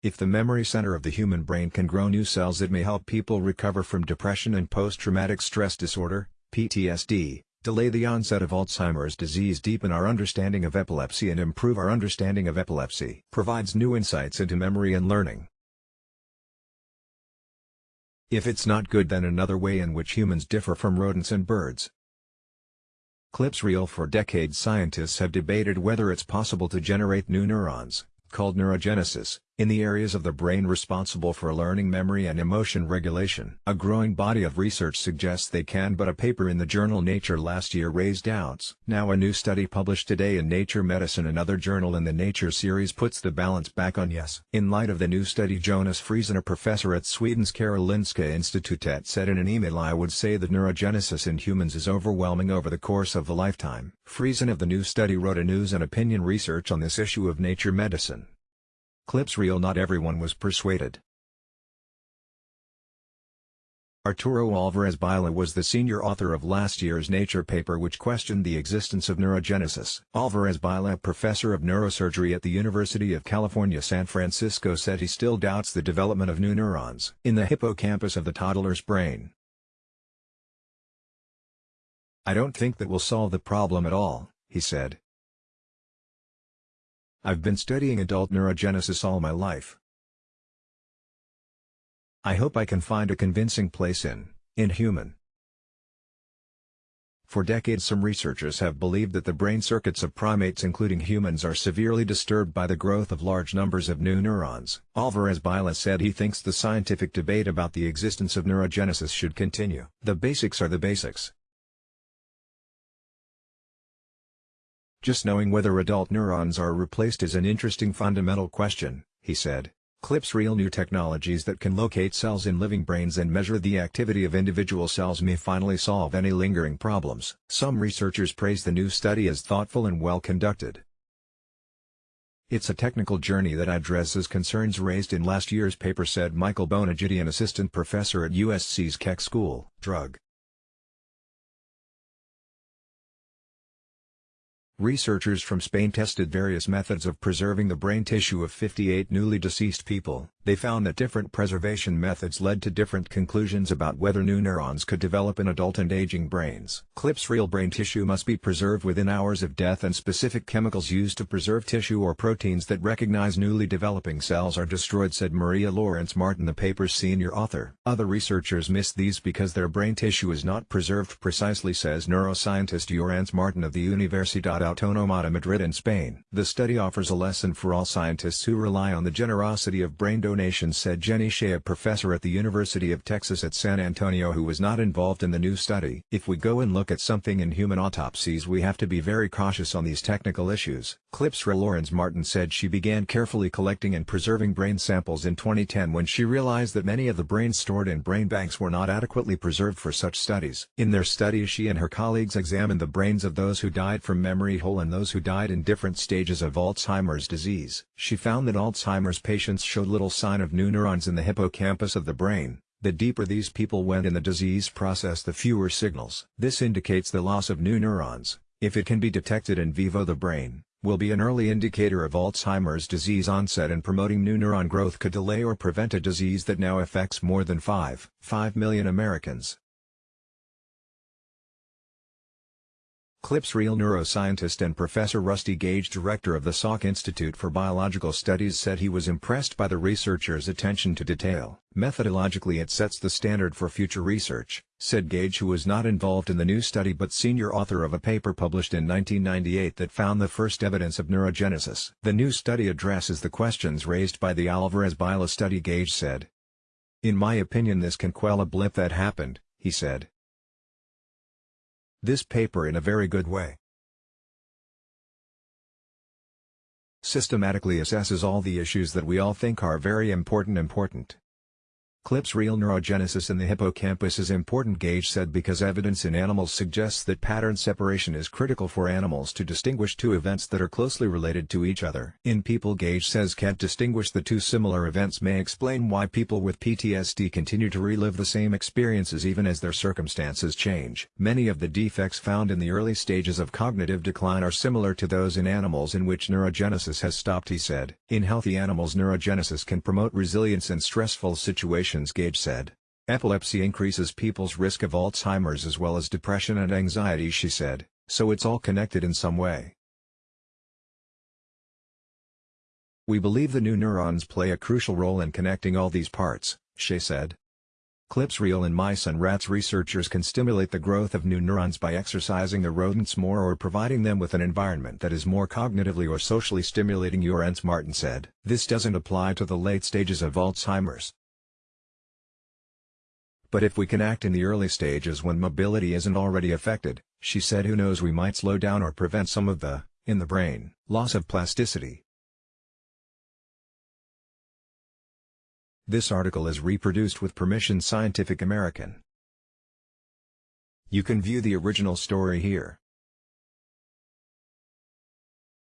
If the memory center of the human brain can grow new cells it may help people recover from depression and post-traumatic stress disorder, PTSD, delay the onset of Alzheimer's disease deepen our understanding of epilepsy and improve our understanding of epilepsy. Provides new insights into memory and learning. If it's not good then another way in which humans differ from rodents and birds. Clips reel for decades scientists have debated whether it's possible to generate new neurons, called neurogenesis, in the areas of the brain responsible for learning memory and emotion regulation. A growing body of research suggests they can but a paper in the journal Nature last year raised doubts. Now a new study published today in Nature Medicine another journal in the Nature series puts the balance back on yes. In light of the new study Jonas Frisén a professor at Sweden's Karolinska Institutet said in an email I would say that neurogenesis in humans is overwhelming over the course of the lifetime. Frisén of the new study wrote a news and opinion research on this issue of Nature Medicine. Clips reel not everyone was persuaded. Arturo Alvarez Buylla was the senior author of last year's Nature paper which questioned the existence of neurogenesis. Alvarez Buylla professor of neurosurgery at the University of California San Francisco said he still doubts the development of new neurons in the hippocampus of the toddler's brain. I don't think that will solve the problem at all, he said. I've been studying adult neurogenesis all my life. I hope I can find a convincing place in, in human. For decades some researchers have believed that the brain circuits of primates including humans are severely disturbed by the growth of large numbers of new neurons. Alvarez Buylla said he thinks the scientific debate about the existence of neurogenesis should continue. The basics are the basics. Just knowing whether adult neurons are replaced is an interesting fundamental question, he said. Clips real new technologies that can locate cells in living brains and measure the activity of individual cells may finally solve any lingering problems. Some researchers praise the new study as thoughtful and well conducted. It's a technical journey that addresses concerns raised in last year's paper said Michael Bonaguidi an assistant professor at USC's Keck School. Drug Researchers from Spain tested various methods of preserving the brain tissue of 58 newly deceased people. They found that different preservation methods led to different conclusions about whether new neurons could develop in adult and aging brains. Clips real brain tissue must be preserved within hours of death and specific chemicals used to preserve tissue or proteins that recognize newly developing cells are destroyed said Maria Llorens Martin the paper's senior author. Other researchers missed these because their brain tissue is not preserved precisely says neuroscientist Llorenç Martin of the Universidad Autónoma de Madrid in Spain. The study offers a lesson for all scientists who rely on the generosity of brain said Jenny Hsieh a professor at the University of Texas at San Antonio who was not involved in the new study. If we go and look at something in human autopsies we have to be very cautious on these technical issues. Clips Llorens Martin said she began carefully collecting and preserving brain samples in 2010 when she realized that many of the brains stored in brain banks were not adequately preserved for such studies. In their study she and her colleagues examined the brains of those who died from memory hole and those who died in different stages of Alzheimer's disease. She found that Alzheimer's patients showed little sign of new neurons in the hippocampus of the brain. The deeper these people went in the disease process the fewer signals. This indicates the loss of new neurons, if it can be detected in vivo the brain, will be an early indicator of Alzheimer's disease onset and promoting new neuron growth could delay or prevent a disease that now affects more than 5, 5 million Americans. Clips Real neuroscientist and Professor Rusty Gage director of the Salk Institute for Biological Studies said he was impressed by the researchers' attention to detail. Methodologically it sets the standard for future research, said Gage who was not involved in the new study but senior author of a paper published in 1998 that found the first evidence of neurogenesis. The new study addresses the questions raised by the Alvarez Buylla study Gage said. In my opinion this can quell a blip that happened, he said. This paper in a very good way. Systematically assesses all the issues that we all think are very important important. Clips real neurogenesis in the hippocampus is important Gage said because evidence in animals suggests that pattern separation is critical for animals to distinguish two events that are closely related to each other. In people Gage says can't distinguish the two similar events may explain why people with PTSD continue to relive the same experiences even as their circumstances change. Many of the defects found in the early stages of cognitive decline are similar to those in animals in which neurogenesis has stopped he said. In healthy animals neurogenesis can promote resilience in stressful situations Gage said. Epilepsy increases people's risk of Alzheimer's as well as depression and anxiety she said, so it's all connected in some way. We believe the new neurons play a crucial role in connecting all these parts, she said. Clips real in mice and rats researchers can stimulate the growth of new neurons by exercising the rodents more or providing them with an environment that is more cognitively or socially stimulating Llorens Martin said. This doesn't apply to the late stages of Alzheimer's. But if we can act in the early stages when mobility isn't already affected, she said who knows we might slow down or prevent some of the, in the brain, loss of plasticity. This article is reproduced with permission Scientific American. You can view the original story here.